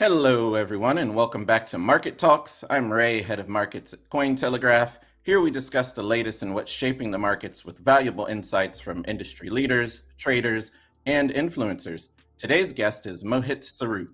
Hello, everyone, and welcome back to Market Talks. I'm Ray, head of markets at Cointelegraph. Here we discuss the latest in what's shaping the markets with valuable insights from industry leaders, traders, and influencers. Today's guest is Mohit Sorout.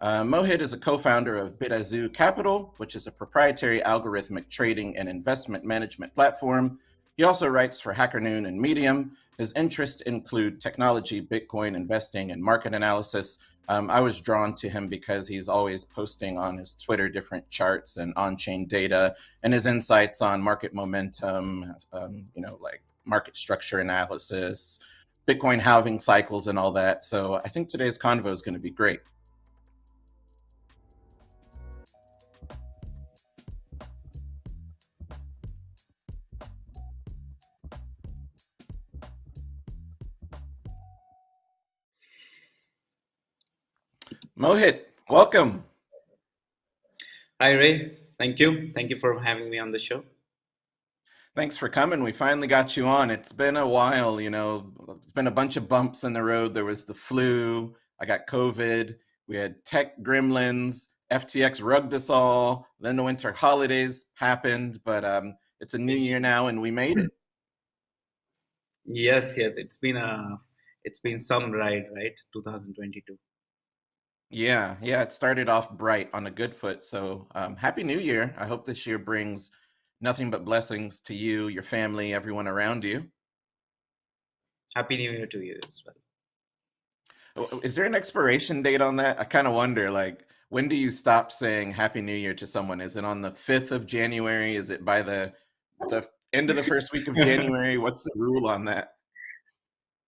Uh, Mohit is a co-founder of Bitazu Capital, which is a proprietary algorithmic trading and investment management platform. He also writes for HackerNoon and Medium. His interests include technology, Bitcoin investing, and market analysis, um, I was drawn to him because he's always posting on his Twitter different charts and on-chain data and his insights on market momentum, um, you know, like market structure analysis, Bitcoin halving cycles and all that. So I think today's convo is going to be great. Mohit, welcome. Hi, Ray. Thank you. Thank you for having me on the show. Thanks for coming. We finally got you on. It's been a while, you know, it's been a bunch of bumps in the road. There was the flu, I got COVID, we had tech gremlins, FTX rugged us all, then the winter holidays happened, but um, it's a new year now and we made it. Yes, yes, it's been a it's been some ride, right? 2022. Yeah, yeah, it started off bright on a good foot. So, um, happy New Year. I hope this year brings nothing but blessings to you, your family, everyone around you. Happy New Year to you as well. Is there an expiration date on that? I kind of wonder, like, when do you stop saying Happy New Year to someone? Is it on the 5th of January? Is it by the the end of the first week of January? What's the rule on that?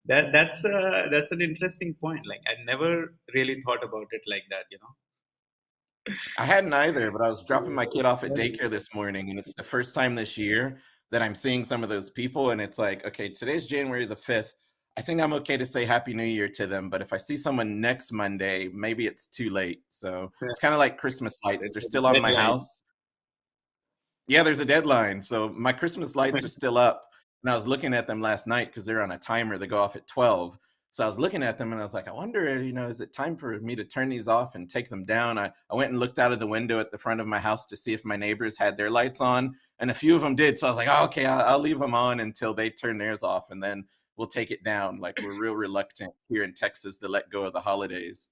That that's a, that's an interesting point like i never really thought about it like that you know? I hadn't either but i was dropping my kid off at daycare this morning and it's the first time this year that i'm seeing some of those people and it's like okay today's january the 5th i think i'm okay to say happy new year to them but if i see someone next monday maybe it's too late. So it's kind of like christmas lights. They're still on my house. Yeah there's a deadline. So my christmas lights are still up and I was looking at them last night because they're on a timer. They go off at 12. So I was looking at them and I was like, I wonder, you know, is it time for me to turn these off and take them down? I, I went and looked out of the window at the front of my house to see if my neighbors had their lights on. And a few of them did. So I was like, oh, okay, I'll, I'll leave them on until they turn theirs off. And then we'll take it down. Like we're real reluctant here in Texas to let go of the holidays.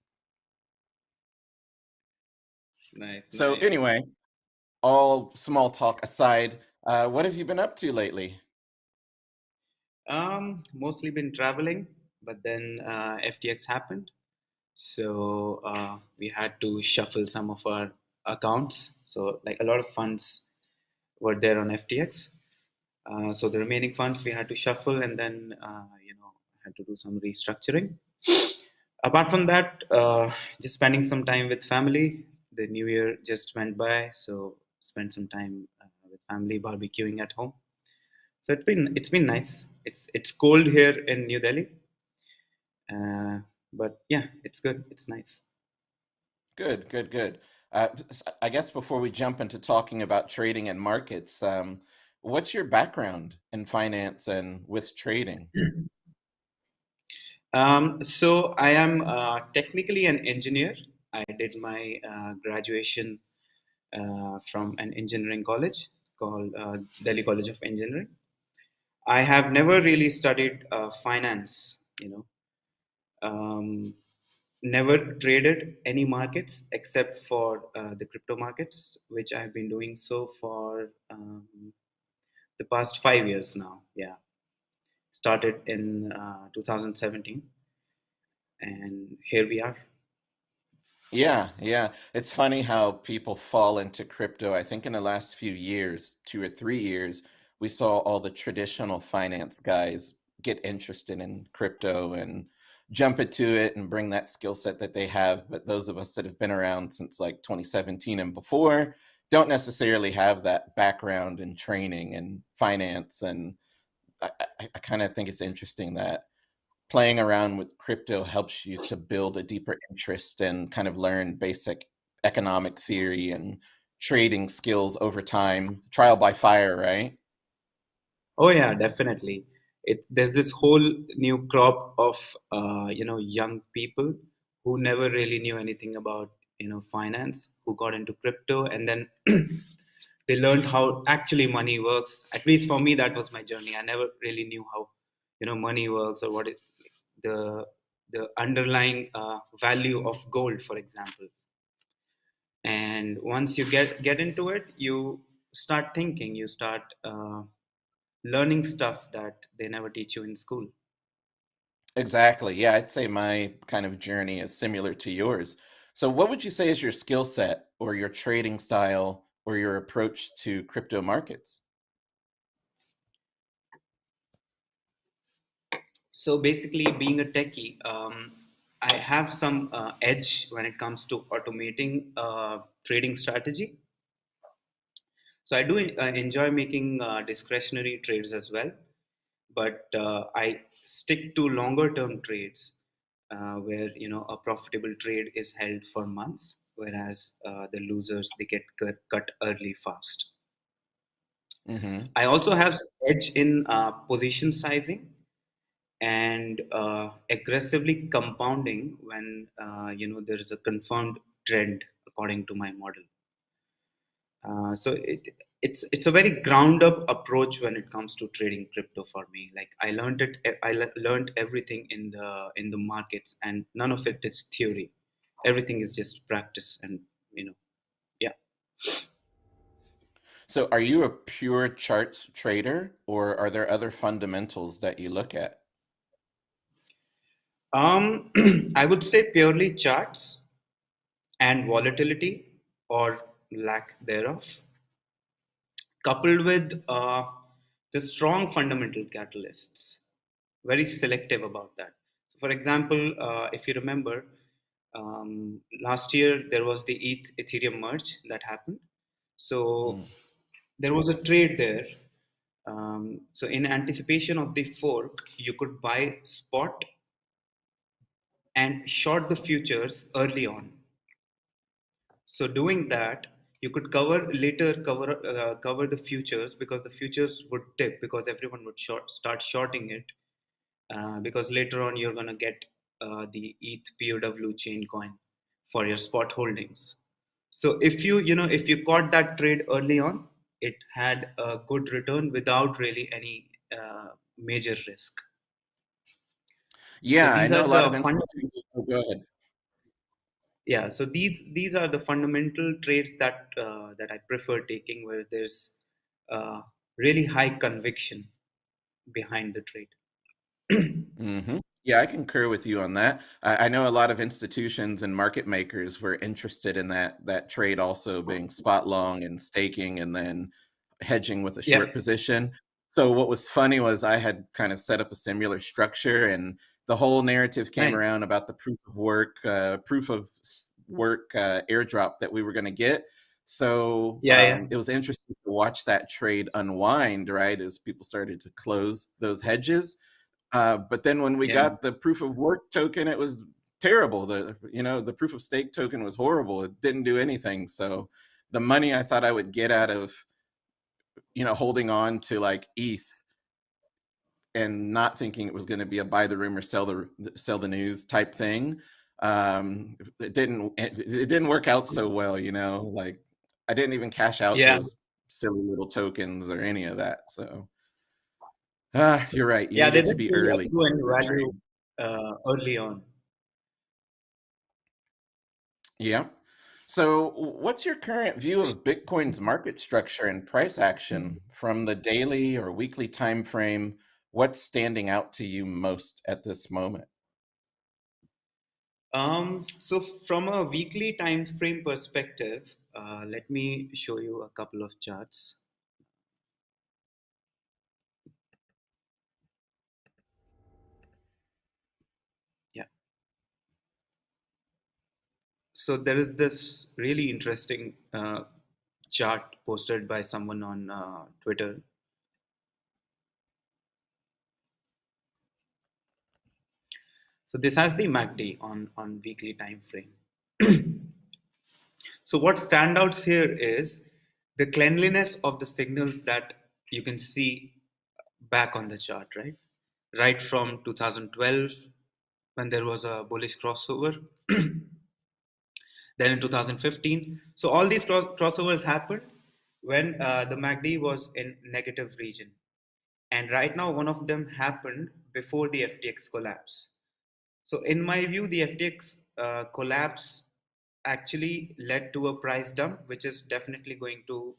Nice. So nice. anyway, all small talk aside, uh, what have you been up to lately? Um, mostly been traveling, but then uh, FTX happened, so uh, we had to shuffle some of our accounts. So like a lot of funds were there on FTX. Uh, so the remaining funds we had to shuffle, and then uh, you know had to do some restructuring. Apart from that, uh, just spending some time with family. The new year just went by, so spent some time uh, with family, barbecuing at home. So it's been it's been nice. It's it's cold here in New Delhi, uh, but yeah, it's good. It's nice. Good, good, good. Uh, I guess before we jump into talking about trading and markets, um, what's your background in finance and with trading? Um, so I am uh, technically an engineer. I did my uh, graduation uh, from an engineering college called uh, Delhi College of Engineering. I have never really studied uh, finance, you know, um, never traded any markets except for uh, the crypto markets, which I've been doing so for um, the past five years now. Yeah, started in uh, 2017, and here we are. Yeah, yeah. It's funny how people fall into crypto. I think in the last few years, two or three years, we saw all the traditional finance guys get interested in crypto and jump into it and bring that skill set that they have. But those of us that have been around since like 2017 and before don't necessarily have that background and training and finance. And I, I, I kind of think it's interesting that playing around with crypto helps you to build a deeper interest and kind of learn basic economic theory and trading skills over time, trial by fire, right? Oh yeah, definitely. It there's this whole new crop of uh, you know young people who never really knew anything about you know finance who got into crypto and then they learned how actually money works. At least for me that was my journey. I never really knew how you know money works or what the the underlying uh, value of gold for example. And once you get get into it you start thinking. You start uh, learning stuff that they never teach you in school Exactly. Yeah, I'd say my kind of journey is similar to yours. So, what would you say is your skill set or your trading style or your approach to crypto markets? so basically being a techie um, i have some uh, edge when it comes to automating uh, trading strategy so i do uh, enjoy making uh, discretionary trades as well but uh, I stick to longer term trades uh, where you know a profitable trade is held for months, whereas uh, the losers they get cut, cut early fast. hmm I also have edge in uh, position sizing and uh, aggressively compounding when uh, you know there is a confirmed trend according to my model. Uh, so it it's it's a very ground up approach when it comes to trading crypto for me. Like I learned it, I le- learned everything in the in the markets, and none of it is theory. Everything is just practice, and you know, yeah. So, are you a pure charts trader or are there other fundamentals that you look at? Um, I would say purely charts and volatility or lack thereof. coupled with uh, the strong fundamental catalysts. Very selective about that. So for example, uh, if you remember, um, last year there was the ETH Ethereum merge that happened. So Mm. there was a trade there. Um, so in anticipation of the fork, you could buy spot and short the futures early on. So doing that, you could cover later cover uh, cover the futures because the futures would tip because everyone would short start shorting it uh, because later on you're gonna get uh, the ETH POW chain coin for your spot holdings. So if you you know if you caught that trade early on, it had a good return without really any uh, major risk. So Yeah, I these know a lot of institutions. Oh, go ahead. Yeah so these these are the fundamental traits that uh, that i prefer taking where there's uh, really high conviction behind the trade hmm Yeah, I concur with you on that. I, I know a lot of institutions and market makers were interested in that that trade also being spot long and staking and then hedging with a yeah short position. So what was funny was I had kind of set up a similar structure and the whole narrative came nice around about the proof of work, uh, proof of work uh, airdrop that we were going to get. So yeah yeah um, it was interesting to watch that trade unwind, right, as people started to close those hedges uh, but then when we yeah got the proof of work token, it was terrible. The you know the proof of stake token was horrible. It didn't do anything. So the money I thought I would get out of you know holding on to like ETH and not thinking it was going to be a buy the rumor sell the sell the news type thing, um, it didn't it, it didn't work out so well. You know, like I didn't even cash out yeah those silly little tokens or any of that. So ah, you're right. You yeah they to be early accrue any to value uh, early on Yeah. So, what's your current view of Bitcoin's market structure and price action from the daily or weekly time frame? What's standing out to you most at this moment? um, so from a weekly time frame perspective uh, let me show you a couple of charts. Yeah. So there is this really interesting uh, chart posted by someone on uh, twitter So this has the MACD on, on weekly time frame. so what standouts here is the cleanliness of the signals that you can see back on the chart, right? Right from 2012 when there was a bullish crossover then in 2015. So all these crossovers happened when uh, the MACD was in negative region. And right now, one of them happened before the FTX collapse. So in my view, the FTX uh, collapse actually led to a price dump, which is definitely going to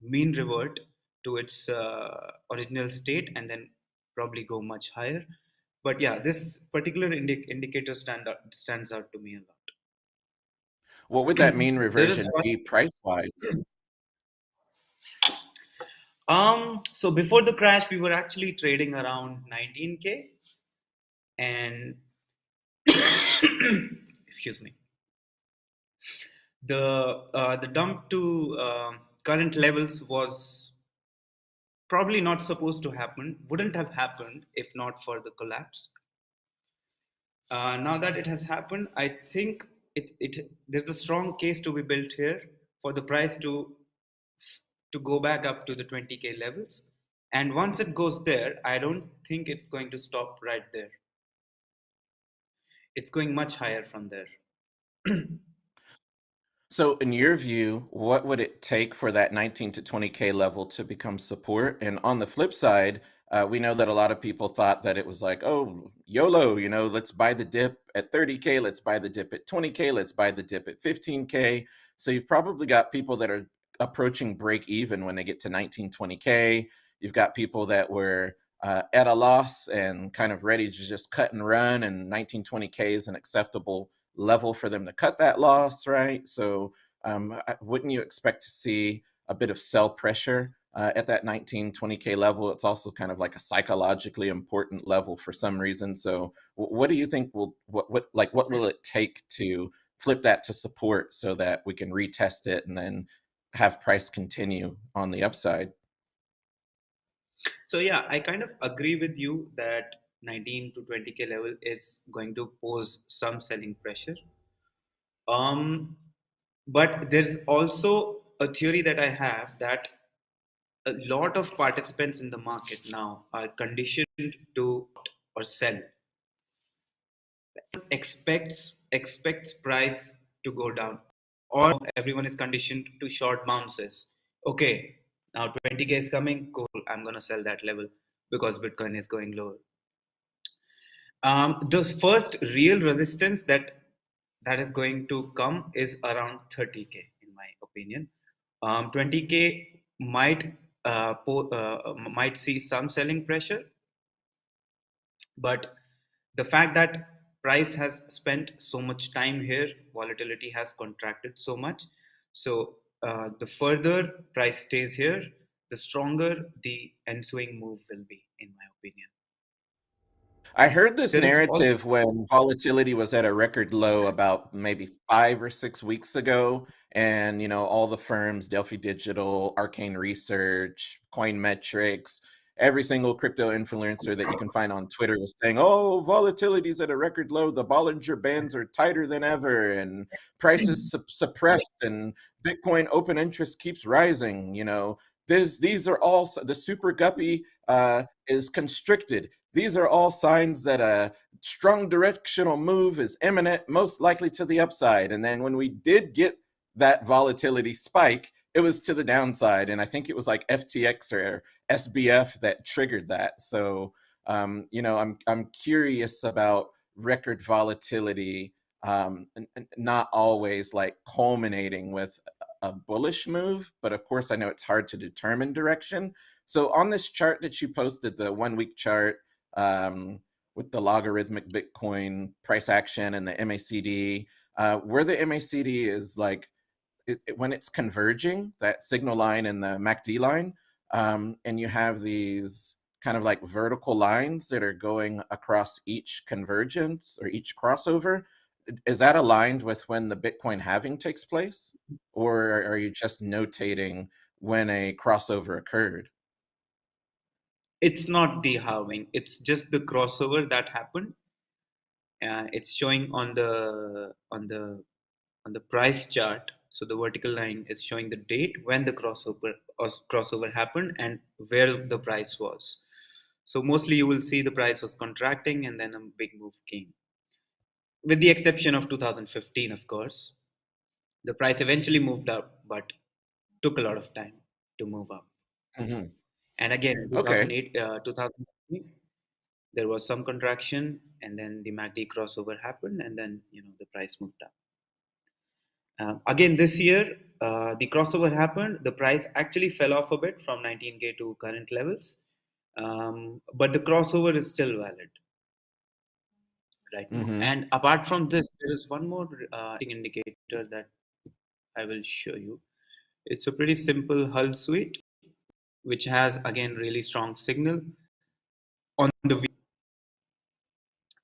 mean revert to its uh, original state and then probably go much higher. But yeah, this particular indi- indicator stand out, stands out to me a lot. What would that mean reversion be price wise? Um, so before the crash, we were actually trading around 19k, and excuse me, the uh, the dump to uh, current levels was probably not supposed to happen. Wouldn't have happened if not for the collapse. Uh, now that it has happened, I think it, it there's a strong case to be built here for the price to to go back up to the 20k levels and once it goes there i don't think it's going to stop right there it's going much higher from there so in your view what would it take for that 19 to 20k level to become support and on the flip side uh, we know that a lot of people thought that it was like, oh, YOLO, you know, let's buy the dip at 30K, let's buy the dip at 20K, let's buy the dip at 15K. So you've probably got people that are approaching break even when they get to 19, 20K. You've got people that were uh, at a loss and kind of ready to just cut and run, and 19, 20K is an acceptable level for them to cut that loss, right? So um, wouldn't you expect to see a bit of sell pressure uh, at that 19, 20K level. It's also kind of like a psychologically important level for some reason. So what do you think will, what, what, like, what will it take to flip that to support so that we can retest it and then have price continue on the upside? So yeah, I kind of agree with you that 19 to 20k level is going to pose some selling pressure. Um, but there's also a theory that I have that a lot of participants in the market now are conditioned to or sell expects expects price to go down or everyone is conditioned to short bounces okay now 20k is coming cool i'm going to sell that level because bitcoin is going lower um, the first real resistance that that is going to come is around 30k in my opinion um, 20k might uh, uh, might see some selling pressure. But the fact that price has spent so much time here, volatility has contracted so much. So uh, the further price stays here, the stronger the ensuing move will be, in my opinion. I heard this there narrative when volatility was at a record low about maybe five or six weeks ago. And, you know, all the firms, Delphi Digital, Arcane Research, Coin Metrics, every single crypto influencer that you can find on Twitter was saying, oh, volatility is at a record low. The Bollinger Bands are tighter than ever and prices su suppressed and Bitcoin open interest keeps rising. You know, this, these are all the super guppy uh, is constricted. These are all signs that a strong directional move is imminent, most likely to the upside. And then when we did get that volatility spike, it was to the downside. And I think it was like FTX or SBF that triggered that. So, um, you know, I'm, I'm curious about record volatility, um, not always like culminating with a bullish move, but of course I know it's hard to determine direction. So on this chart that you posted, the one week chart, um, with the logarithmic Bitcoin price action and the MACD, uh, where the MACD is like it, it, when it's converging, that signal line and the MACD line, um, and you have these kind of like vertical lines that are going across each convergence or each crossover. Is that aligned with when the Bitcoin halving takes place? Or are you just notating when a crossover occurred? it's not the halving it's just the crossover that happened. Uh, it's showing on the on the on the price chart. So the vertical line is showing the date when the crossover crossover happened and where the price was. So mostly you will see the price was contracting and then a big move came with the exception of 2015 of course the price eventually moved up, but took a lot of time to move up. hmm And again, in Okay. 2008, uh, 2003, there was some contraction, and then the MACD crossover happened, and then you know the price moved up. Uh, again, this year, uh, the crossover happened. The price actually fell off a bit from 19k to current levels, um, but the crossover is still valid right now. hmm And apart from this, there is one more uh, indicator that I will show you. It's a pretty simple hull suite, which has again really strong signal on the.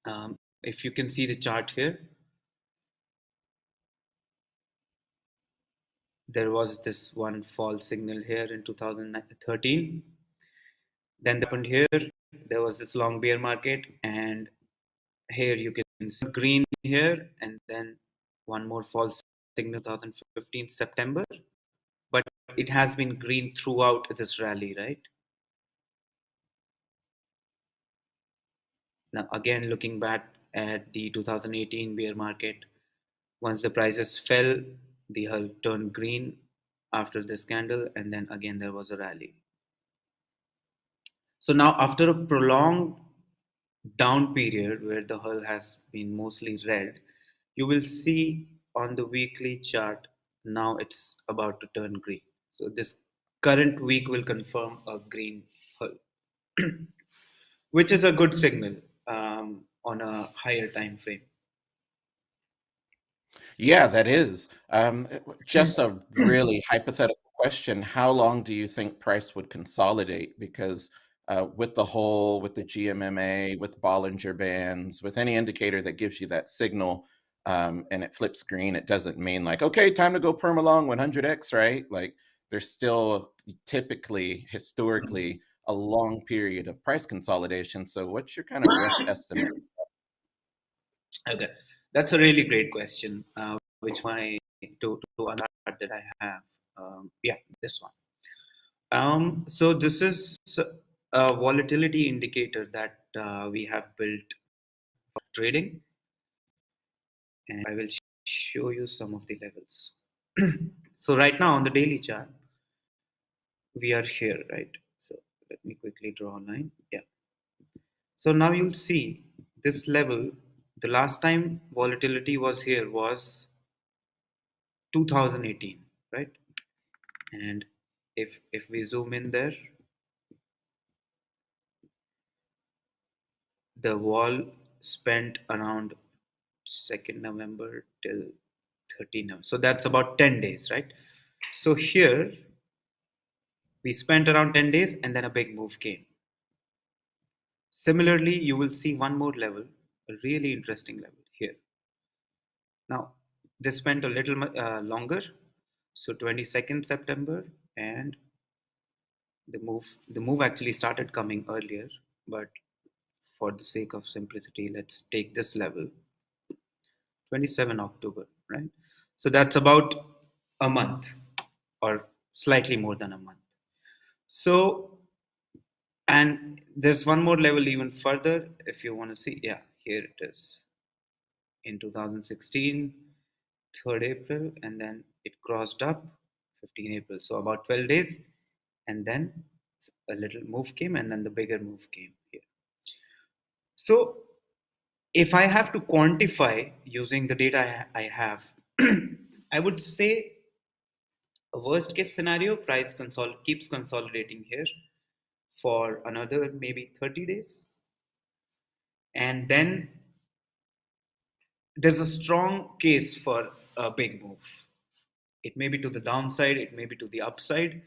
Um, if you can see the chart here, there was this one fall signal here in 2013. Then happened here. There was this long bear market, and here you can see green here, and then one more false signal 2015 September. But it has been green throughout this rally, right? Now, again, looking back at the 2018 bear market, once the prices fell, the hull turned green after this candle, and then again there was a rally. So now, after a prolonged down period where the hull has been mostly red, you will see on the weekly chart now it's about to turn green. So this current week will confirm a green hull, which is a good signal um, on a higher time frame. Yeah, that is. Um, just a really hypothetical question. How long do you think price would consolidate? Because uh, with the Hull, with the GMMA, with Bollinger Bands, with any indicator that gives you that signal um, and it flips green, it doesn't mean like, okay, time to go perma long 100x, right? Like there's still typically, historically, a long period of price consolidation. So what's your kind of rough estimate? Okay, that's a really great question, uh, which my to to another that I have. Um, yeah, this one. Um, so this is a volatility indicator that uh, we have built for trading, and I will show you some of the levels. so right now on the daily chart, we are here, right? So let me quickly draw a line. Yeah. So now you'll see this level. The last time volatility was here was 2018, right? And if if we zoom in there, the wall spent around 2nd November till 13 November. So that's about 10 days, right? So here we spent around 10 days and then a big move came. Similarly, you will see one more level, a really interesting level here. Now, this spent a little uh, longer, so 22nd September, and the move the move actually started coming earlier, but for the sake of simplicity, let's take this level, 27 October, right? So that's about a month or slightly more than a month. So, and there's one more level even further if you want to see. Yeah, here it is. In 2016, 3rd April, and then it crossed up 15 April. So about 12 days, and then a little move came, and then the bigger move came here. So if I have to quantify using the data I have, I would say a worst case scenario price keeps consolidating here for another maybe 30 days. And then there's a strong case for a big move. It may be to the downside it may be to the upside.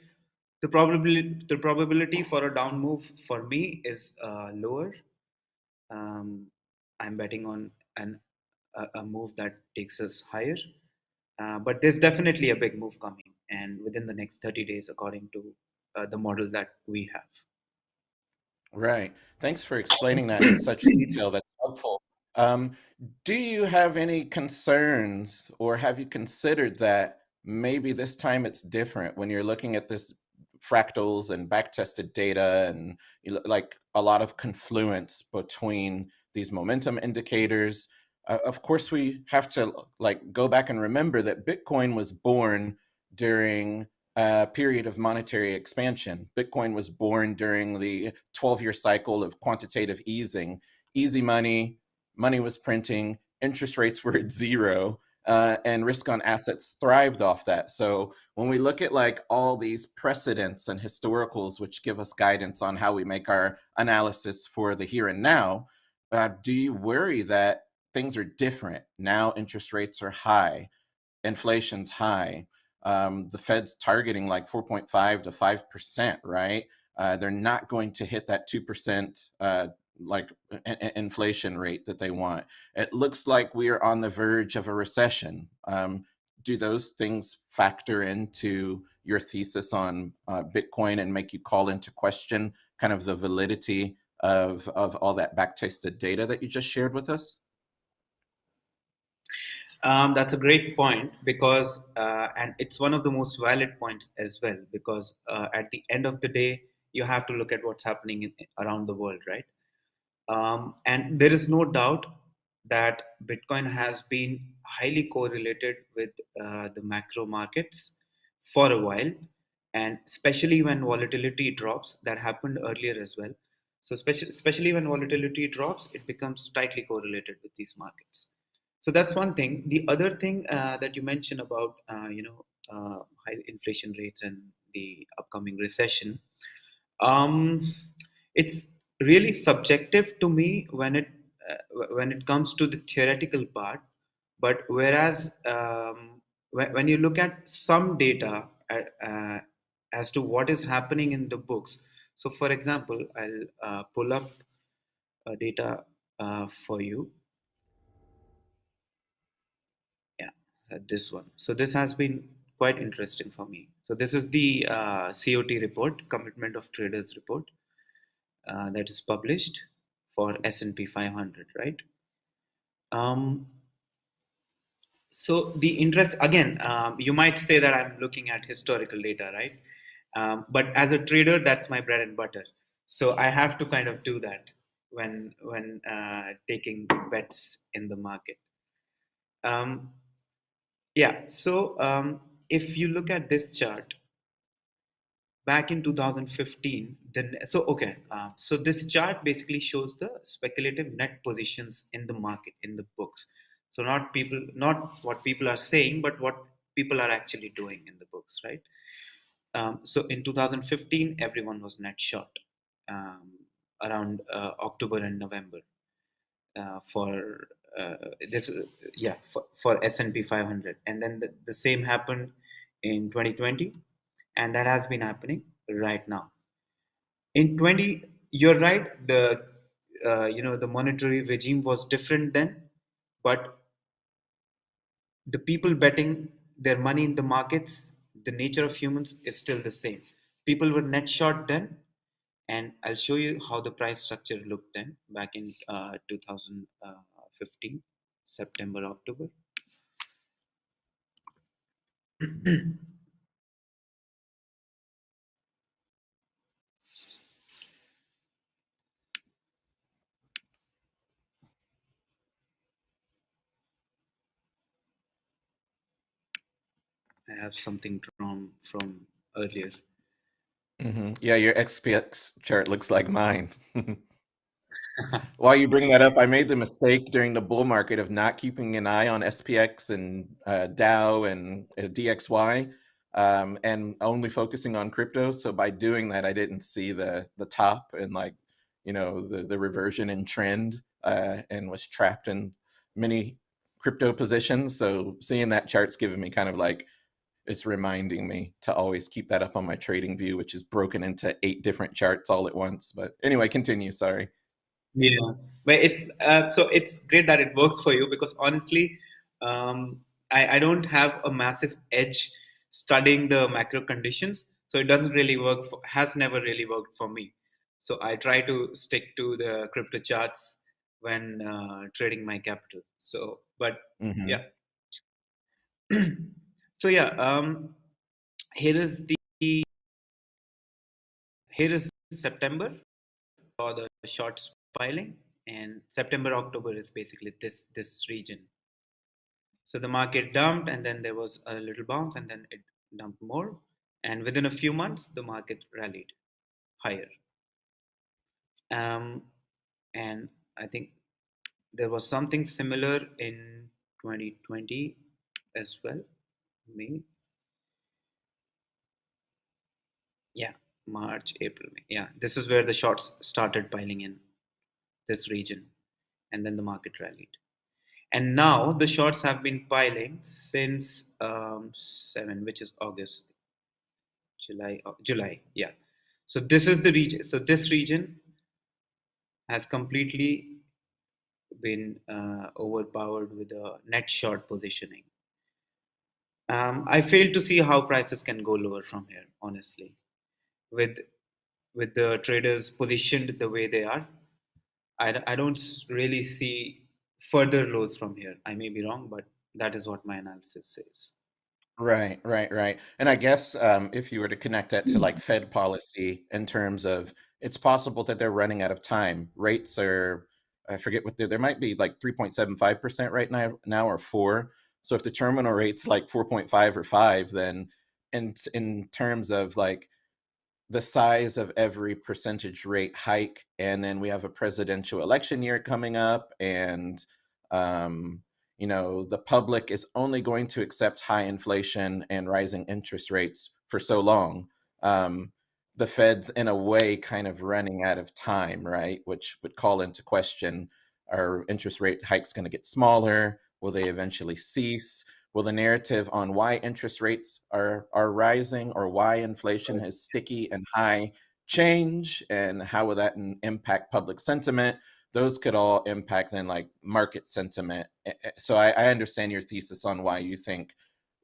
The probability the probability for a down move for me is uh, lower um, i'm betting on an a, a move that takes us higher uh, but there's definitely a big move coming and within the next 30 days according to uh, the model that we have Right. Thanks for explaining that in such detail. That's helpful. Um, do you have any concerns or have you considered that maybe this time it's different when you're looking at this fractals and back-tested data and like a lot of confluence between these momentum indicators uh, of course, we have to like go back and remember that Bitcoin was born during a period of monetary expansion. Bitcoin was born during the 12-year cycle of quantitative easing. Easy money, money was printing, interest rates were at zero, uh, and risk on assets thrived off that. So when we look at like all these precedents and historicals, which give us guidance on how we make our analysis for the here and now, uh, do you worry that things are different. Now interest rates are high, inflation's high. Um, the Fed's targeting like 4.5 to 5%, right? Uh, they're not going to hit that 2% uh, like inflation rate that they want. It looks like we are on the verge of a recession. Um, do those things factor into your thesis on uh, Bitcoin and make you call into question kind of the validity of, of all that back-tested data that you just shared with us? Um, that's a great point because, uh, and it's one of the most valid points as well, because uh, at the end of the day, you have to look at what's happening in, around the world, right? Um, and there is no doubt that Bitcoin has been highly correlated with uh, the macro markets for a while, and especially when volatility drops, that happened earlier as well. So, especially, especially when volatility drops, it becomes tightly correlated with these markets. So that's one thing. The other thing uh, that you mentioned about uh, you know uh, high inflation rates and the upcoming recession um, it's really subjective to me when it uh, when it comes to the theoretical part but whereas um, when, when you look at some data uh, uh, as to what is happening in the books so for example i'll pull up data for you Uh, this one. So this has been quite interesting for me. So this is the uh, COT report, Commitment of Traders report, uh, that is published for S&P 500, right? Um, so the interest again, um, you might say that I'm looking at historical data, right? Um, but as a trader, that's my bread and butter. So I have to kind of do that when when uh, taking bets in the market. Um, yeah, so um, if you look at this chart, back in 2015, then so okay, uh, so this chart basically shows the speculative net positions in the market in the books. So not people, not what people are saying, but what people are actually doing in the books, right? Um, so in 2015, everyone was net short um, around uh, October and November uh, for uh, this yeah for, for S&P 500 and then the, the same happened in 2020 and that has been happening right now. In 20 you're right the uh, you know the monetary regime was different then but the people betting their money in the markets the nature of humans is still the same. People were net short then and i'll show you how the price structure looked then back in uh, 2000 uh, 15 September October I have something drawn from earlier. Mm -hmm. Yeah, your SPX chart looks like mine. While you bring that up, I made the mistake during the bull market of not keeping an eye on SPX and uh, Dow and uh, DXY, um, and only focusing on crypto. So by doing that, I didn't see the the top and like you know the the reversion in trend, uh, and was trapped in many crypto positions. So seeing that chart's given me kind of like it's reminding me to always keep that up on my TradingView, which is broken into eight different charts all at once. But anyway, continue. Sorry. Yeah, but it's uh, so it's great that it works for you because honestly, um, I, I don't have a massive edge studying the macro conditions, so it doesn't really work. For, has never really worked for me. So I try to stick to the crypto charts when uh, trading my capital. So, but mm-hmm. yeah. so yeah, um, here is the here is September for the shorts piling and September October is basically this this region. So the market dumped, and then there was a little bounce, and then it dumped more, and within a few months the market rallied higher. Um, and I think there was something similar in 2020 as well. May? Yeah march april yeah this is where the shorts started piling in this region and then the market rallied. And now the shorts have been piling since um, 7 which is august. July july yeah. So this is the region so this region has completely been uh, overpowered with a net short positioning um, i fail to see how prices can go lower from here honestly with with the traders positioned the way they are, I, I don't really see further lows from here. I may be wrong, but that is what my analysis says. Right, right, right. And I guess um, if you were to connect that to like Fed policy in terms of it's possible that they're running out of time. Rates are, I forget what they're, there might be like 3.75% right now, now or four. So if the terminal rate's like 4.5 or five, then in, in terms of like the size of every percentage rate hike and then we have a presidential election year coming up and um, you know the public is only going to accept high inflation and rising interest rates for so long um, the fed's in a way kind of running out of time right? Which would call into question are interest rate hikes going to get smaller will they eventually cease Will the narrative on why interest rates are, are rising or why inflation is sticky and high change and how will that impact public sentiment? Those could all impact then like market sentiment. So I, I understand your thesis on why you think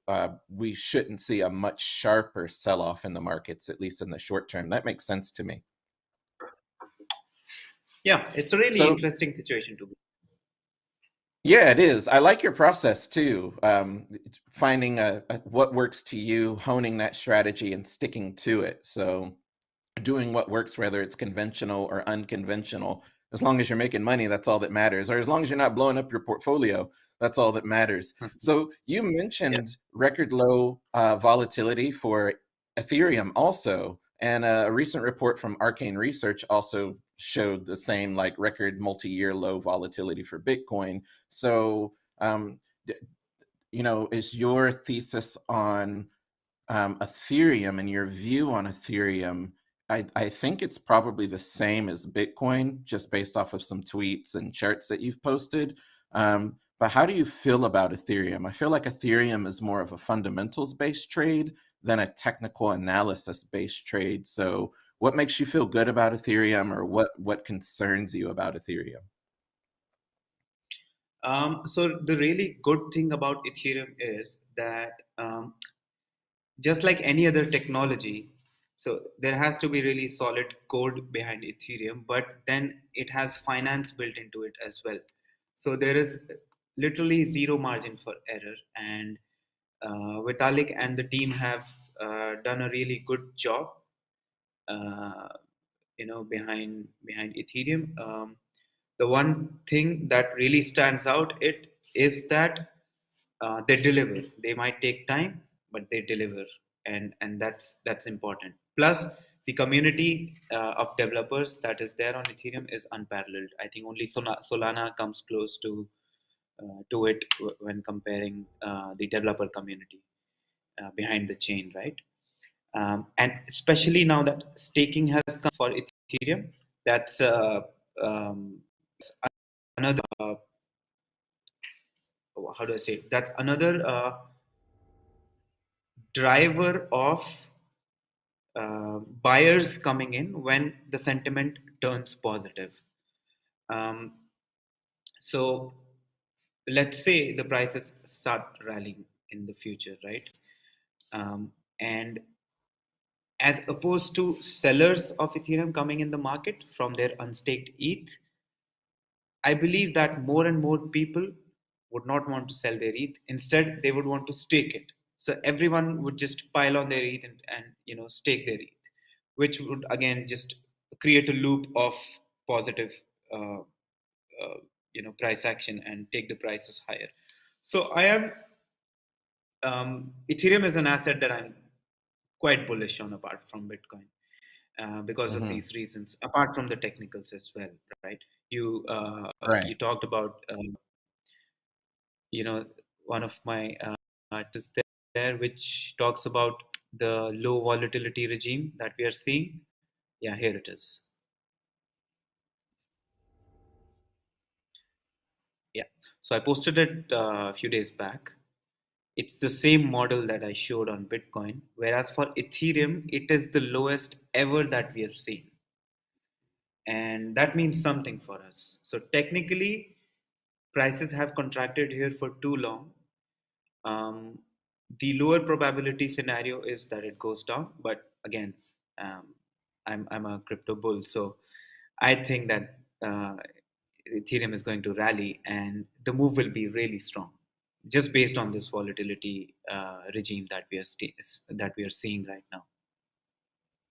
uh, we shouldn't see a much sharper sell-off in the markets, at least in the short term. That makes sense to me. Yeah, it's a really so, interesting situation to be. Yeah, it is. I like your process too. Um, finding a, a, what works to you, honing that strategy, and sticking to it. So, doing what works, whether it's conventional or unconventional, as long as you're making money, that's all that matters. Or as long as you're not blowing up your portfolio, that's all that matters. so, you mentioned yeah. record low uh, volatility for Ethereum, also. And a recent report from Arcane Research also showed the same like record multi-year low volatility for Bitcoin. So, um, you know, is your thesis on um, Ethereum and your view on Ethereum? I, I think it's probably the same as Bitcoin, just based off of some tweets and charts that you've posted. Um, but how do you feel about Ethereum? I feel like Ethereum is more of a fundamentals based trade than a technical analysis based trade. So, what makes you feel good about Ethereum, or what what concerns you about Ethereum? Um, so the really good thing about Ethereum is that um, just like any other technology, so there has to be really solid code behind Ethereum, but then it has finance built into it as well. So there is literally zero margin for error, and uh, Vitalik and the team have uh, done a really good job, you know, behind behind Ethereum. Um, the one thing that really stands out it is that uh, they deliver. They might take time, but they deliver, and and that's that's important. Plus, the community uh, of developers that is there on Ethereum is unparalleled. I think only Solana comes close to uh, to it when comparing uh, the developer community uh, behind the chain, right? Um, and especially now that staking has come for Ethereum, that's um, another how do I say it? that's another uh, driver of uh, buyers coming in when the sentiment turns positive. Um, so let's say the prices start rallying in the future, right? Um, and as opposed to sellers of Ethereum coming in the market from their unstaked ETH, I believe that more and more people would not want to sell their ETH. Instead, they would want to stake it. So everyone would just pile on their ETH and, and you know stake their ETH, which would again just create a loop of positive uh, uh, you know price action and take the prices higher. So I am um, Ethereum is an asset that I'm quite bullish on apart from Bitcoin. Uh, because mm-hmm. of these reasons, apart from the technicals as well, right? You uh, right. you talked about um, you know one of my uh, artists there, which talks about the low volatility regime that we are seeing. Yeah, here it is. Yeah, so I posted it uh, a few days back. It's the same model that I showed on Bitcoin, whereas for Ethereum, it is the lowest ever that we have seen. And that means something for us. So technically, prices have contracted here for too long. Um, the lower probability scenario is that it goes down but again um, I'm, I'm a crypto bull so i think that uh, ethereum is going to rally and the move will be really strong just based on this volatility uh, regime that we are that we are seeing right now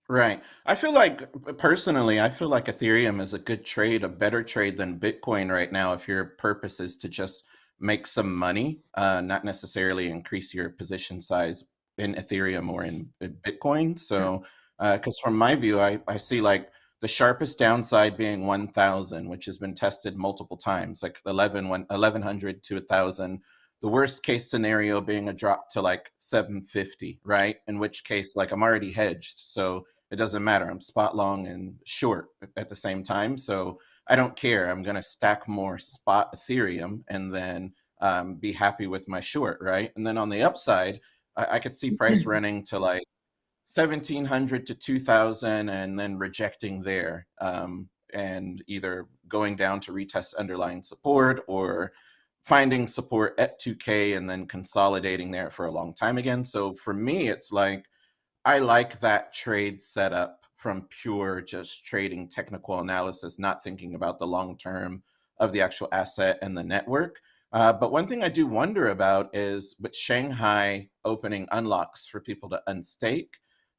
Right. I feel like personally, I feel like Ethereum is a good trade, a better trade than Bitcoin right now if your purpose is to just make some money, uh, not necessarily increase your position size in Ethereum or in, Bitcoin. So, because uh, from my view, I, I see like the sharpest downside being 1000, which has been tested multiple times, like 11, 1100 to 1000. The worst case scenario being a drop to like 750, right? In which case, like I'm already hedged. So it doesn't matter. I'm spot long and short at the same time. So I don't care. I'm going to stack more spot Ethereum and then um, be happy with my short, right? And then on the upside, I, I could see price running to like 1700 to 2000 and then rejecting there um, and either going down to retest underlying support or finding support at 2K and then consolidating there for a long time again. So for me, it's like, I like that trade setup from pure just trading technical analysis, not thinking about the long term of the actual asset and the network. Uh, but one thing I do wonder about is with Shanghai opening unlocks for people to unstake,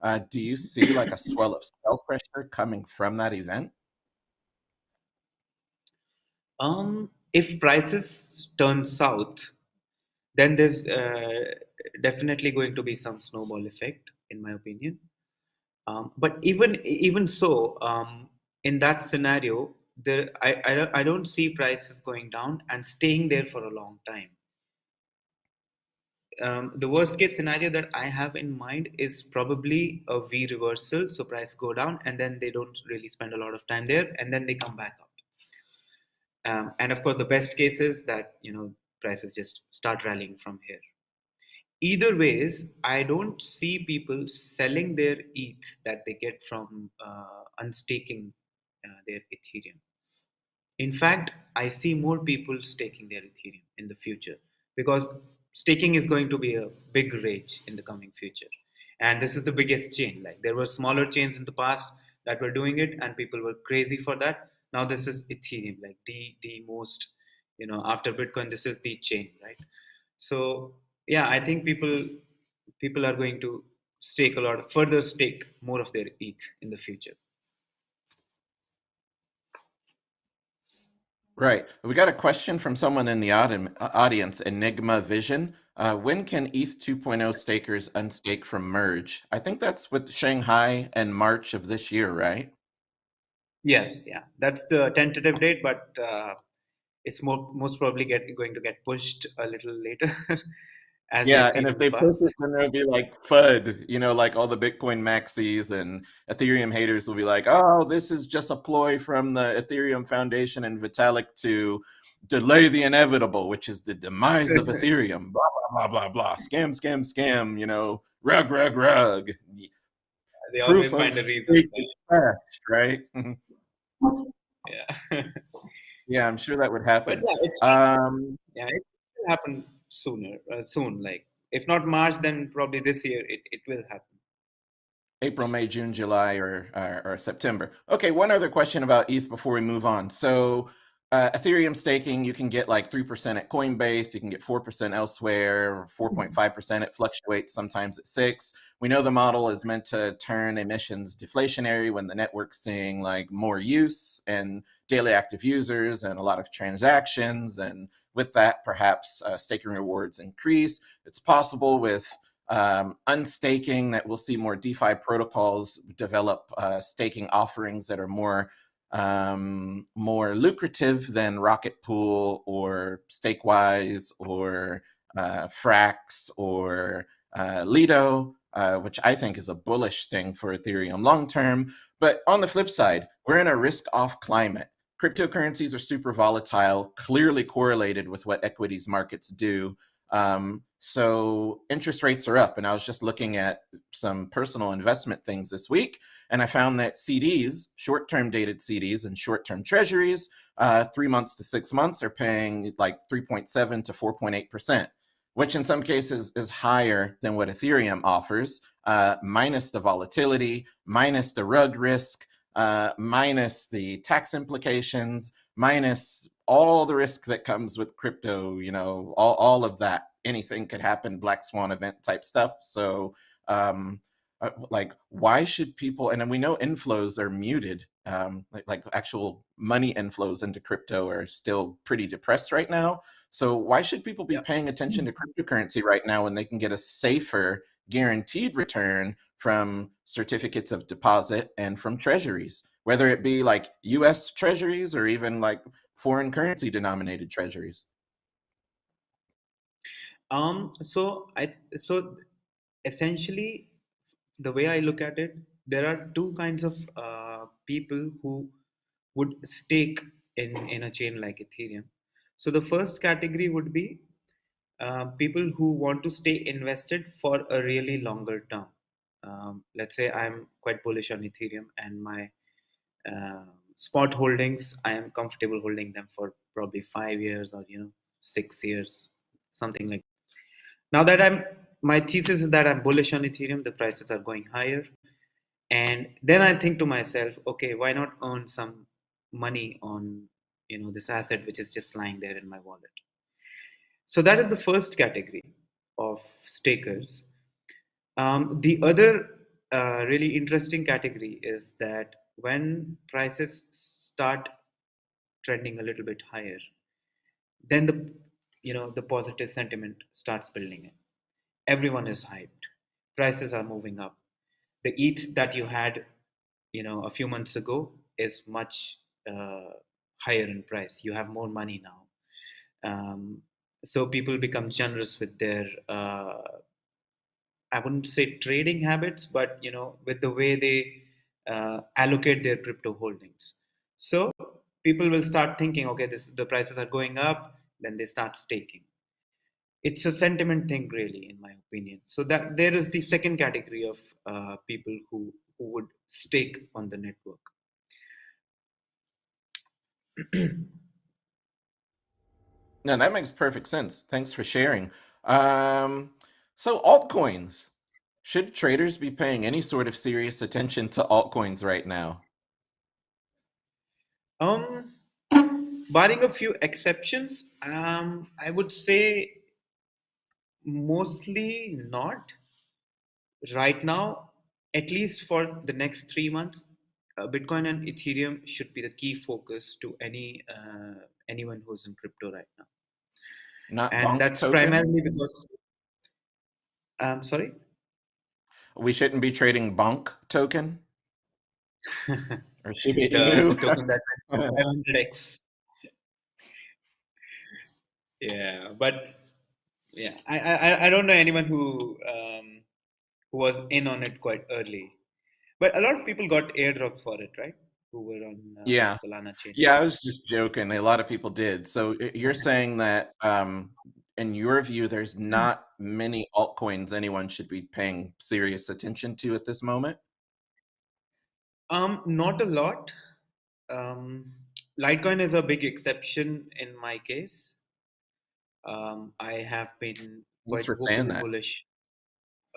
uh, do you see like a swell of sell pressure coming from that event? Um, if prices turn south, then there's uh, definitely going to be some snowball effect, in my opinion. Um, but even even so, um, in that scenario, there I, I I don't see prices going down and staying there for a long time. Um, the worst case scenario that I have in mind is probably a V reversal. So price go down and then they don't really spend a lot of time there and then they come back up. Um, and of course, the best case is that you know prices just start rallying from here. Either ways i don't see people selling their eth that they get from uh, unstaking uh, their ethereum. In fact i see more people staking their ethereum in the future because staking is going to be a big rage in the coming future. And this is the biggest chain. Like there were smaller chains in the past that were doing it and people were crazy for that now this is ethereum like the the most you know after bitcoin this is the chain right so yeah, I think people people are going to stake a lot, further stake more of their ETH in the future. Right. We got a question from someone in the audience, Enigma Vision. Uh, when can ETH 2.0 stakers unstake from merge? I think that's with Shanghai and March of this year, right? Yes, yeah, that's the tentative date, but uh, it's more, most probably get, going to get pushed a little later. as yeah, and if they push it, then there'll be like FUD, you know, like all the Bitcoin maxis and Ethereum haters will be like, oh, this is just a ploy from the Ethereum Foundation and Vitalik to delay the inevitable, which is the demise of Ethereum. Blah blah blah blah blah. Scam, scam, scam. You know, rug, rug, rug. They Proof always find a reason. right? Yeah. yeah, I'm sure that would happen. But yeah, um, yeah, it will happen sooner, uh, soon. Like if not March, then probably this year it, it will happen. April, May, June, July, or, or, or September. Okay, one other question about ETH before we move on. So uh, Ethereum staking, you can get like 3% at Coinbase, you can get 4% elsewhere, 4.5%. It fluctuates sometimes at 6. We know the model is meant to turn emissions deflationary when the network's seeing like more use and daily active users and a lot of transactions. And with that, perhaps uh, staking rewards increase. It's possible with um, unstaking that we'll see more DeFi protocols develop uh, staking offerings that are more um, more lucrative than Rocket Pool or Stakewise or uh, Frax or uh, Lido, uh, which I think is a bullish thing for Ethereum long term. But on the flip side, we're in a risk off climate. Cryptocurrencies are super volatile, clearly correlated with what equities markets do. Um, so interest rates are up. And I was just looking at some personal investment things this week, and I found that CDs, short term dated CDs and short term treasuries, uh, three months to six months, are paying like 3.7 to 4.8%, which in some cases is higher than what Ethereum offers, uh, minus the volatility, minus the rug risk. Uh, minus the tax implications, minus all the risk that comes with crypto, you know, all, all of that, anything could happen, black swan event type stuff. So, um, uh, like, why should people, and we know inflows are muted, um, like, like actual money inflows into crypto are still pretty depressed right now. So why should people be paying attention to cryptocurrency right now when they can get a safer guaranteed return from certificates of deposit and from treasuries, whether it be like US treasuries or even like foreign currency denominated treasuries? Um, so I so essentially the way I look at it, there are two kinds of uh, people who would stake in in a chain like Ethereum. So the first category would be uh, people who want to stay invested for a really longer term. Um, let's say I'm quite bullish on Ethereum and my uh, spot holdings i am comfortable holding them for probably five years or you know six years something like that. now that i'm my thesis is that i'm bullish on ethereum the prices are going higher. And then i think to myself okay why not earn some money on you know this asset which is just lying there in my wallet? So that is the first category of stakers. Um, the other uh, really interesting category is that when prices start trending a little bit higher, then the you know the positive sentiment starts building in. Everyone is hyped. Prices are moving up. The ETH that you had, you know, a few months ago is much uh, higher in price. You have more money now. Um, so people become generous with their uh, I wouldn't say trading habits, but you know, with the way they uh, allocate their crypto holdings. So people will start thinking, okay, this the prices are going up, then they start staking. It's a sentiment thing, really, in my opinion. So that there is the second category of uh, people who who would stake on the network. now that makes perfect sense. Thanks for sharing. Um, so altcoins, should traders be paying any sort of serious attention to altcoins right now? Um, barring a few exceptions, um, I would say mostly not. Right now, at least for the next three months, uh, Bitcoin and Ethereum should be the key focus to any uh, anyone who's in crypto right now. Not and that's token? primarily because. Um, sorry. We shouldn't be trading Bonk token or Shiba Inu. token that 500x. Yeah, but yeah, I, I I don't know anyone who um, who was in on it quite early, but a lot of people got airdrop for it, right? Who were on uh, yeah Solana chain. Yeah, I was just joking. A lot of people did. So you're saying that um, in your view, there's hmm. not many altcoins anyone should be paying serious attention to at this moment? Um, not a lot. Um, Litecoin is a big exception in my case. Um, I have been quite for saying that. bullish.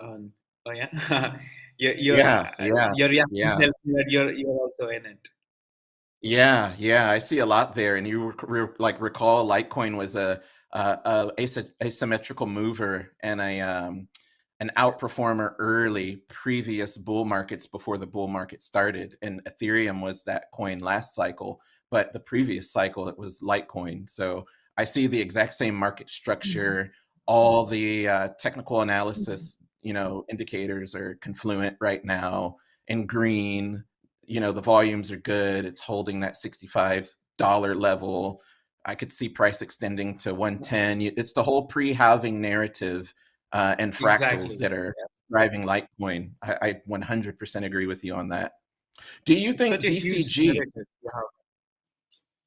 Um, oh yeah, you're, you're, yeah, yeah, your reaction yeah. tells me that you're you're also in it. Yeah, yeah, I see a lot there, and you rec re like, recall Litecoin was a a a asy asymmetrical mover and a, um, an outperformer early previous bull markets before the bull market started, and Ethereum was that coin last cycle, but the previous cycle, it was Litecoin, so I see the exact same market Mhm. structure, all the, uh, technical analysis, you know, indicators are confluent right now in green, you know, the volumes are good, it's holding that $65 level. I could see price extending to 110. It's the whole pre-halving narrative, uh, and fractals Exactly. that are driving Litecoin. I I 100% agree with you on that. Do you think such a huge DCG. Yeah.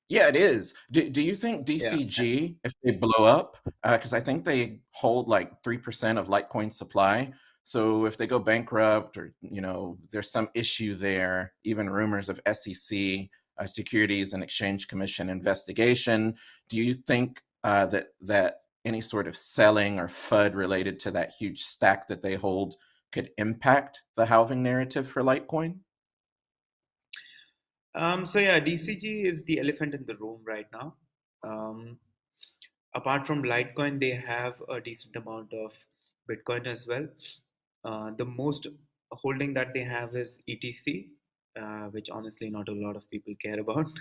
Yeah, it is. Do do you think Yeah. DCG, if they blow up, because I think they hold like 3% of Litecoin supply. So if they go bankrupt or, you know, there's some issue there, even rumors of SEC, uh, Securities and Exchange Commission investigation, do you think uh, that that any sort of selling or FUD related to that huge stack that they hold could impact the halving narrative for Litecoin? um, so yeah, DCG is the elephant in the room right now. Um, apart from Litecoin, they have a decent amount of Bitcoin as well. Uh, the most holding that they have is ETC, uh, which honestly not a lot of people care about.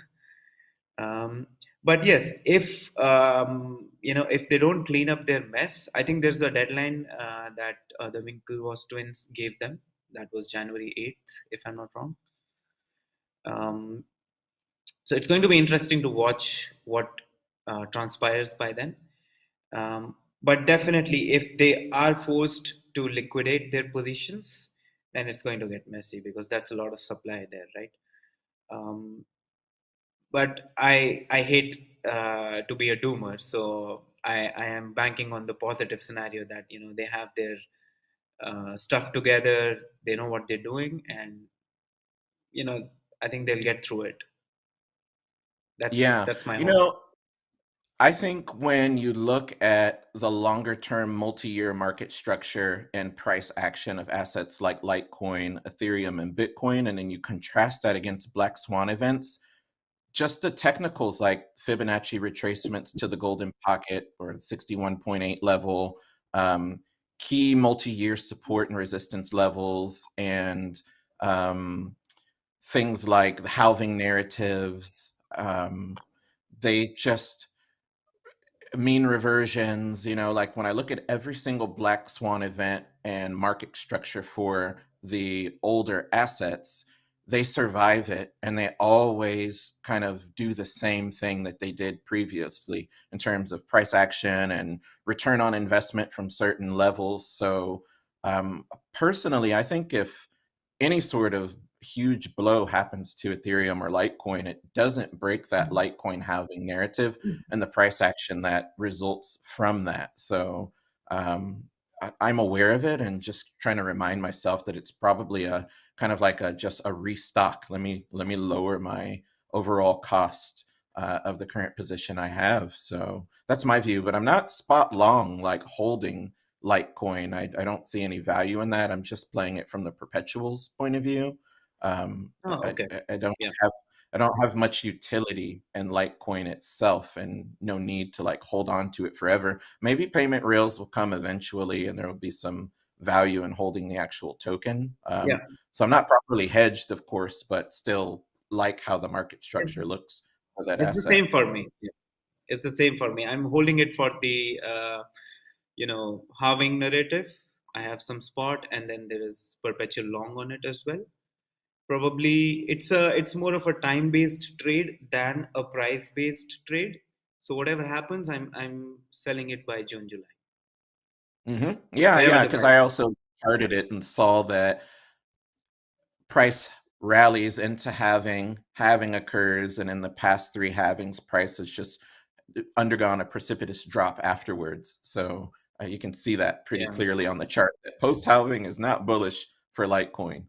Um, but yes, if um, you know if they don't clean up their mess, I think there's a deadline uh, that uh, the Winklevoss twins gave them. That was January eighth, if I'm not wrong. Um, so it's going to be interesting to watch what uh, transpires by then. Um, but definitely, if they are forced to liquidate their positions, then it's going to get messy because that's a lot of supply there, right? Um, but I I hate uh, to be a doomer, so I I am banking on the positive scenario that you know they have their uh, stuff together, they know what they're doing, and you know I think they'll get through it. That's Yeah. that's my You hope. know, I think when you look at the longer term multi-year market structure and price action of assets like Litecoin, Ethereum, and Bitcoin, and then you contrast that against Black Swan events, just the technicals like Fibonacci retracements to the golden pocket or 61.8 level, um, key multi-year support and resistance levels, and um, things like the halving narratives, um, they just mean reversions, you know, like when I look at every single black swan event and market structure for the older assets, they survive it and they always kind of do the same thing that they did previously in terms of price action and return on investment from certain levels. So, um, personally, I think if any sort of huge blow happens to Ethereum or Litecoin, it doesn't break that Litecoin halving narrative and the price action that results from that. So um, I, I'm aware of it and just trying to remind myself that it's probably a kind of like a just a restock. Let me let me lower my overall cost uh, of the current position I have. So that's my view, but I'm not spot long like holding Litecoin. I, I don't see any value in that. I'm just playing it from the perpetuals point of view. Um, Oh, I, okay. I I don't Yeah. have I don't have much utility in Litecoin itself and no need to like hold on to it forever. Maybe payment rails will come eventually and there will be some value in holding the actual token. Yeah. Um, so I'm not properly hedged, of course, but still like how the market It's, structure looks for that it's the asset. same for me. Yeah. It's the same for me. I'm holding it for the uh, you know halving narrative. I have some spot, and then there is perpetual long on it as well. Probably it's a it's more of a time based trade than a price based trade. So whatever happens, I'm I'm selling it by June July hmm Yeah, yeah, because I also charted it and saw that price rallies into halving halving occurs, and in the past three halvings, price has just uh, undergone a precipitous drop afterwards. So uh, you can see that pretty Yeah, clearly on the chart. That post halving is not bullish for Litecoin.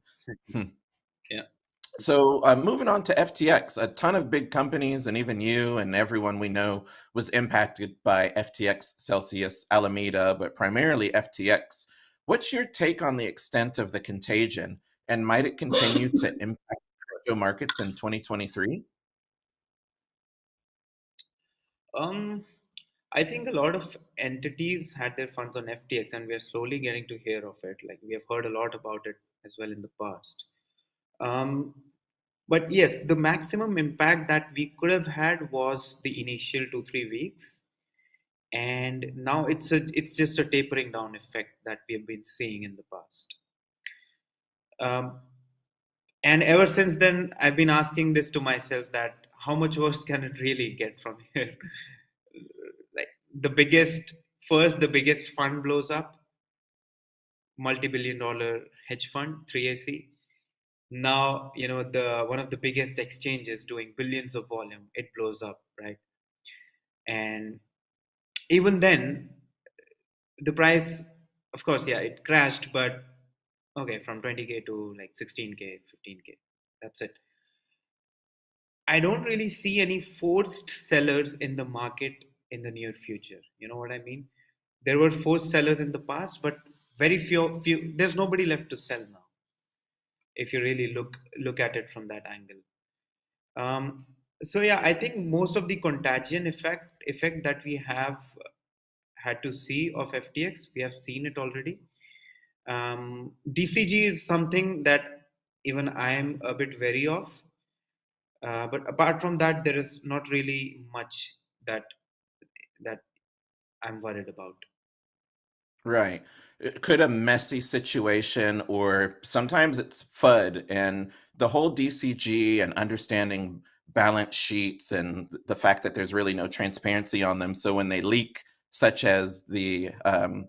So uh, moving on to FTX, a ton of big companies and even you and everyone we know was impacted by FTX, Celsius, Alameda, but primarily FTX. What's your take on the extent of the contagion, and might it continue to impact crypto markets in 2023? Um, I think a lot of entities had their funds on FTX, and we are slowly getting to hear of it. Like we have heard a lot about it as well in the past. Um, but yes, the maximum impact that we could have had was the initial two three weeks, and now it's a it's just a tapering down effect that we have been seeing in the past. Um, and ever since then, I've been asking this to myself that how much worse can it really get from here? like the biggest first, the biggest fund blows up, multi-billion dollar hedge fund, 3AC. Now, you know, the one of the biggest exchanges doing billions of volume, it blows up, right? And even then, the price, of course, yeah, it crashed, but okay, from 20k to like 16k, 15k. That's it. I don't really see any forced sellers in the market in the near future. You know what I mean? There were forced sellers in the past, but very few. Few. There's nobody left to sell now. If you really look look at it from that angle. Um, so yeah, I think most of the contagion effect effect that we have had to see of FTX, we have seen it already. Um, DCG is something that even I am a bit wary of. Uh, but apart from that, there is not really much that that I'm worried about. Right. Uh, Could a messy situation, or sometimes it's FUD, and the whole DCG and understanding balance sheets and th- the fact that there's really no transparency on them. So when they leak, such as the um,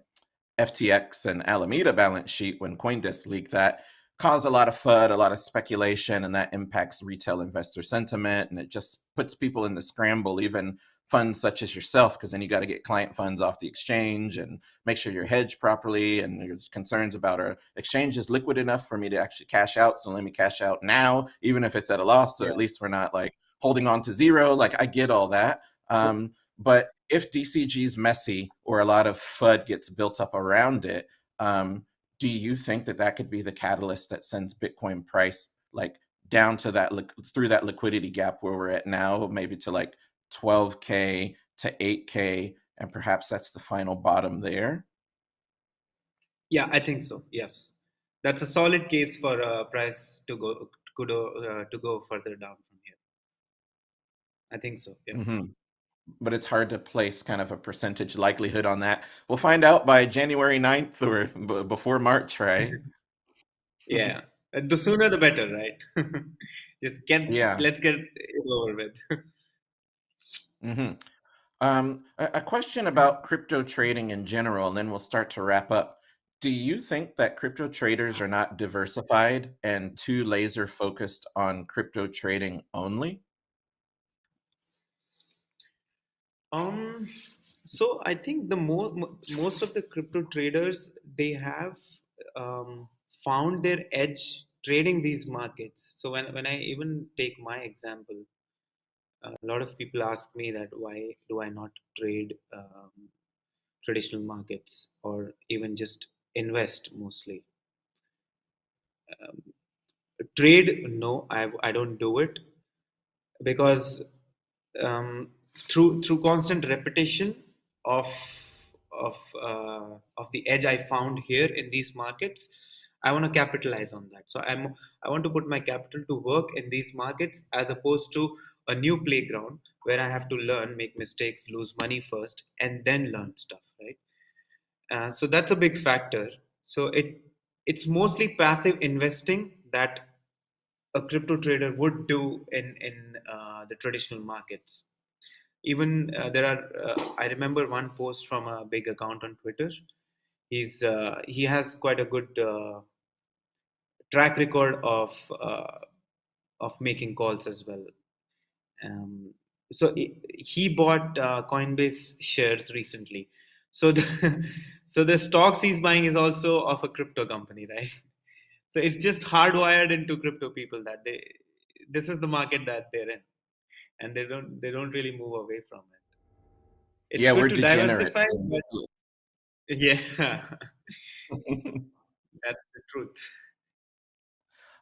FTX and Alameda balance sheet, when Coindesk leaked that, cause a lot of FUD, a lot of speculation, and that impacts retail investor sentiment. And it just puts people in the scramble, even funds such as yourself, because then you got to get client funds off the exchange and make sure you're hedged properly. And there's concerns about our exchange is liquid enough for me to actually cash out. So let me cash out now, even if it's at a loss. So Yeah. at least we're not like holding on to zero. Like I get all that. Um, but if DCG is messy or a lot of FUD gets built up around it, um, do you think that that could be the catalyst that sends Bitcoin price like down to that through that liquidity gap where we're at now, maybe to like 12K to 8K, and perhaps that's the final bottom there? Yeah, I think so. Yes, that's a solid case for a price to go to go uh, to go further down from here. I think so. Yeah. Mhm. But it's hard to place kind of a percentage likelihood on that. We'll find out by January 9th or b before March, right? Yeah. The sooner the better, right? Just get Yeah. let's get it over with. Mhm. Um, a, a question about crypto trading in general, and then we'll start to wrap up. Do you think that crypto traders are not diversified and too laser focused on crypto trading only? Um, so I think the more most of the crypto traders they have um, found their edge trading these markets. So when when I even take my example, a lot of people ask me that why do I not trade um, traditional markets or even just invest mostly. Trade, no, I I don't do it because um, through through constant repetition of of uh, of the edge I found here in these markets, I want to capitalize on that. So I'm I want to put my capital to work in these markets as opposed to a new playground where I have to learn, make mistakes, lose money first, and then learn stuff. Right. Uh, so that's a big factor. So it it's mostly passive investing that a crypto trader would do in in uh, the traditional markets even uh, there are uh, i remember one post from a big account on twitter he's uh, he has quite a good uh, track record of of making calls as well um, so he, he bought uh, coinbase shares recently. So the, so the stocks he's buying is also of a crypto company right? So it's just hardwired into crypto people that they this is the market that they're in and they don't they don't really move away from it. It's Yeah, we're degenerates. but yeah. That's the truth.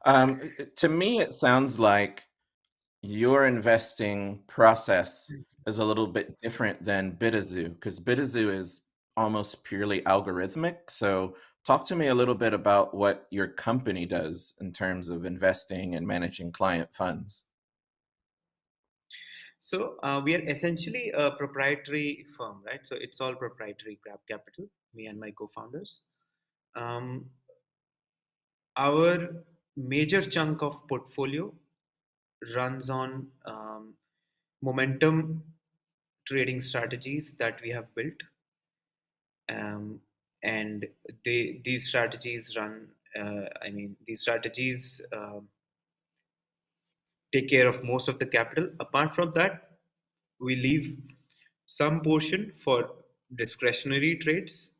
Um, to me, it sounds like your investing process is a little bit different than Bitazu because Bitazu is almost purely algorithmic. So, talk to me a little bit about what your company does in terms of investing and managing client funds. So uh, we are essentially a proprietary firm, right? So it's all proprietary Grab Capital, me and my co-founders. Um, our major chunk of portfolio runs on um, momentum trading strategies that we have built, um, and they these strategies run. Uh, I mean, these strategies um take care of most of the capital. Apart from that, we leave some portion for discretionary trades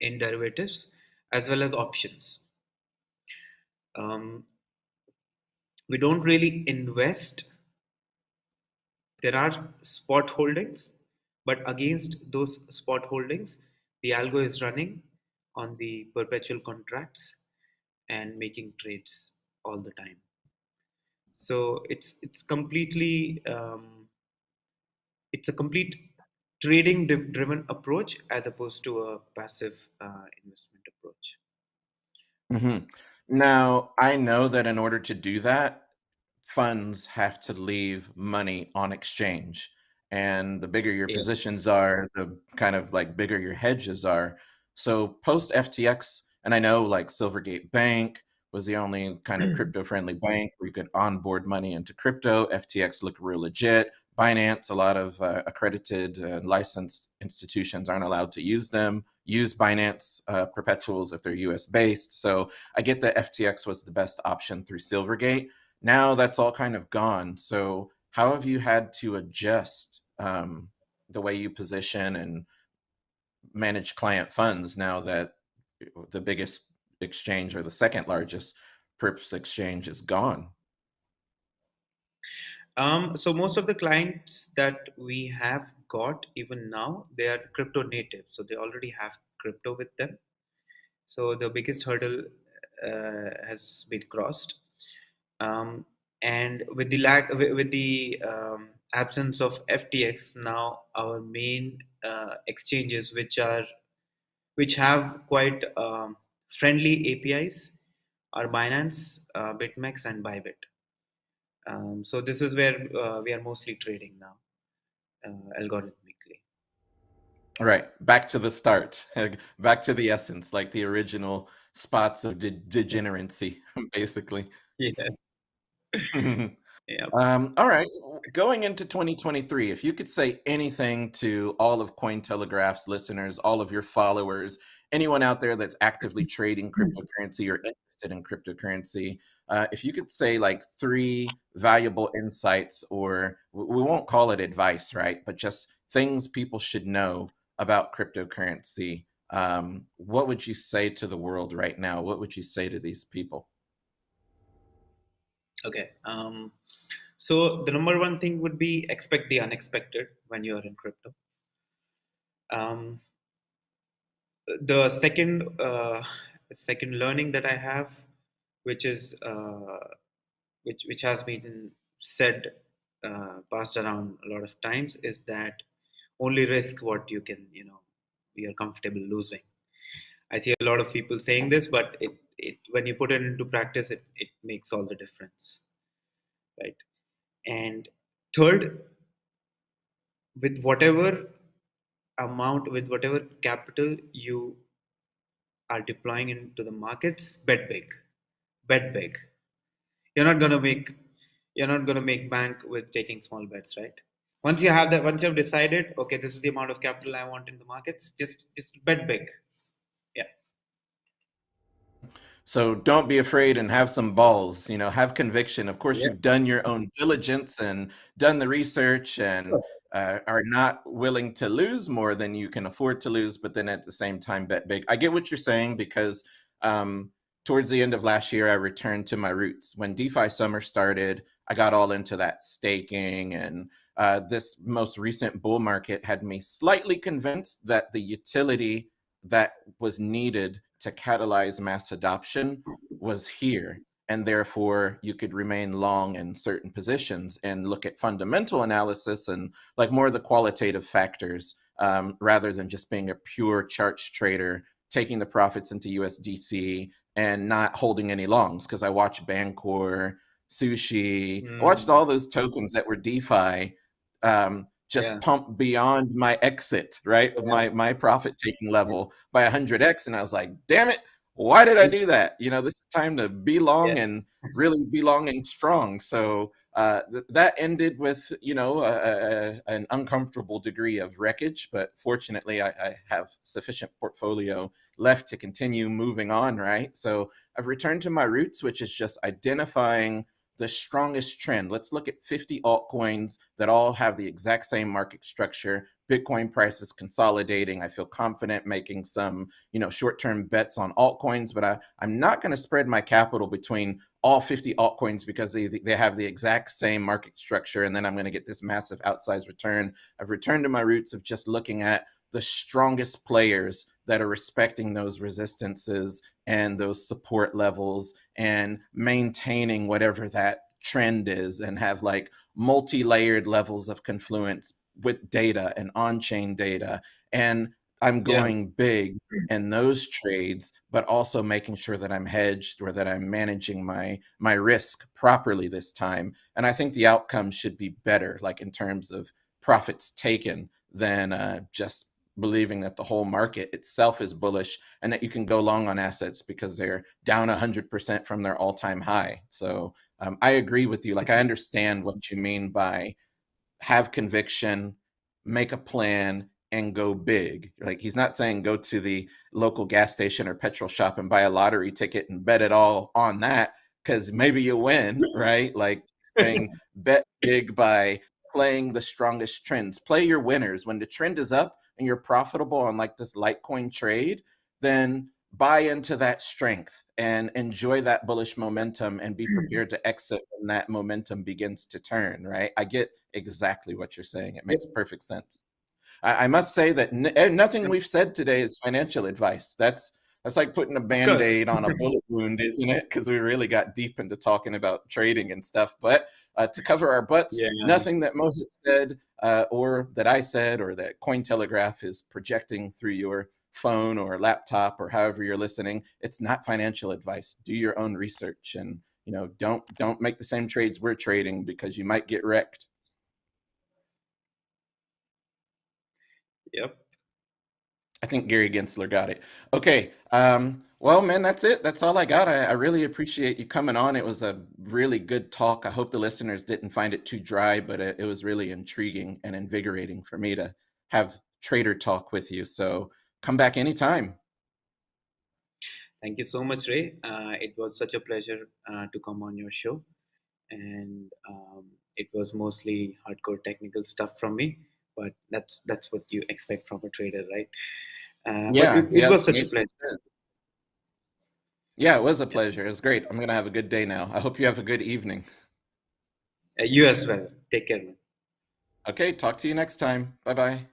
in derivatives as well as options. Um, we don't really invest. There are spot holdings, but against those spot holdings, the algo is running on the perpetual contracts and making trades all the time. So it's it's completely um, it's a complete trading driven approach as opposed to a passive uh, investment approach. hmm Now, I know that in order to do that, funds have to leave money on exchange. And the bigger your Yeah. positions are, the kind of like bigger your hedges are. So post FTX, and I know like Silvergate Bank was the only kind of mm. crypto friendly bank where you could onboard money into crypto. FTX looked real legit. Binance, a lot of uh, accredited uh, licensed institutions aren't allowed to use them. Use Binance uh, perpetuals if they're US based. So I get that FTX was the best option through Silvergate. Now that's all kind of gone. So how have you had to adjust um, the way you position and manage client funds now that the biggest exchange or the second largest perps exchange is gone? Um, so most of the clients that we have got even now, they are crypto native. So they already have crypto with them. So the biggest hurdle uh, has been crossed. Um, and with the lack, with, the um, absence of FTX, now our main uh, exchanges, which are which have quite um, friendly APIs, are Binance, uh, BitMEX, and Bybit. Um, so this is where uh, we are mostly trading now, uh, algorithmically. All right, back to the start, back to the essence, like the original spots of de- degeneracy, basically. Yeah. yeah. Um, all right, going into 2023, if you could say anything to all of Cointelegraph's listeners, all of your followers, anyone out there that's actively trading cryptocurrency or interested in cryptocurrency, uh, if you could say like three valuable insights, or we won't call it advice, right? But just things people should know about cryptocurrency, um, what would you say to the world right now? What would you say to these people? Okay. Um, so the number one thing would be expect the unexpected when you are in crypto. Um, the second uh, second learning that I have, which is uh, which which has been said uh, passed around a lot of times, is that only risk what you can you know you're comfortable losing. I see a lot of people saying this, but it, it when you put it into practice, it, it makes all the difference, right? And third, with whatever amount with whatever capital you are deploying into the markets bet big. Bet big. You're not going to make you're not to make bank with taking small bets right? Once you have that once you've decided okay this is the amount of capital i want in the markets just just bet big So don't be afraid and have some balls, you know, have conviction. Of course, yeah you've done your own diligence and done the research and uh, are not willing to lose more than you can afford to lose, but then at the same time bet big. I get what you're saying because um, towards the end of last year, I returned to my roots. When DeFi summer started, I got all into that staking and uh, this most recent bull market had me slightly convinced that the utility that was needed to catalyze mass adoption was here. and therefore you could remain long in certain positions and look at fundamental analysis and like more of the qualitative factors um, rather than just being a pure charts trader taking the profits into USDC and not holding any longs because I watched Bancor, Sushi, mm. I watched all those tokens that were DeFi um, just yeah. pump beyond my exit, right? Yeah. My my profit taking level by 100x. And I was like, damn it, why did I do that? You know, this is time to be long yeah. and really be long and strong. So uh, th- that ended with, you know, a, a, an uncomfortable degree of wreckage. But fortunately, I, I have sufficient portfolio left to continue moving on, right? So I've returned to my roots, which is just identifying the strongest trend. Let's look at 50 altcoins that all have the exact same market structure. Bitcoin price is consolidating. I feel confident making some, you know, short-term bets on altcoins, but I, I'm not going to spread my capital between all 50 altcoins because they, they have the exact same market structure. And then I'm going to get this massive outsized return. I've returned to my roots of just looking at the strongest players that are respecting those resistances and those support levels and maintaining whatever that trend is and have like multi-layered levels of confluence with data and on-chain data. And i'm going yeah. big in those trades but also making sure that i'm hedged or that i'm managing my my risk properly this time. And i think the outcome should be better like in terms of profits taken than uh, just believing that the whole market itself is bullish and that you can go long on assets because they're down 100% from their all-time high. So um, I agree with you. Like I understand what you mean by have conviction, make a plan, and go big. Like he's not saying go to the local gas station or petrol shop and buy a lottery ticket and bet it all on that because maybe you win, right? Like saying bet big by playing the strongest trends. Play your winners. When the trend is up, and you're profitable on like this Litecoin trade, then buy into that strength and enjoy that bullish momentum and be mm. prepared to exit when that momentum begins to turn, right? I get exactly what you're saying. It makes perfect sense. I, I must say that eh, nothing we've said today is financial advice. That's that's like putting a band-aid on a bullet wound, isn't it? Because we really got deep into talking about trading and stuff. But uh, to cover our butts, yeah. nothing that Mohit said uh, or that I said or that Cointelegraph is projecting through your phone or laptop or however you're listening. It's not financial advice. Do your own research and you know don't don't make the same trades we're trading because you might get wrecked. Yep. I think Gary Gensler got it. Okay. Um, well, man, that's it. That's all I got. I, I, really appreciate you coming on. It was a really good talk. I hope the listeners didn't find it too dry, but it, it was really intriguing and invigorating for me to have trader talk with you. So come back anytime. Thank you so much, Ray. Uh, it was such a pleasure uh, to come on your show. And um, it was mostly hardcore technical stuff from me but that's that's what you expect from a trader, right? Uh, yeah, it, it was such a pleasure. Yeah, it was a pleasure. It was great. I'm gonna have a good day now. I hope you have a good evening. Uh, you as well. Take care. Okay, talk to you next time. Bye bye.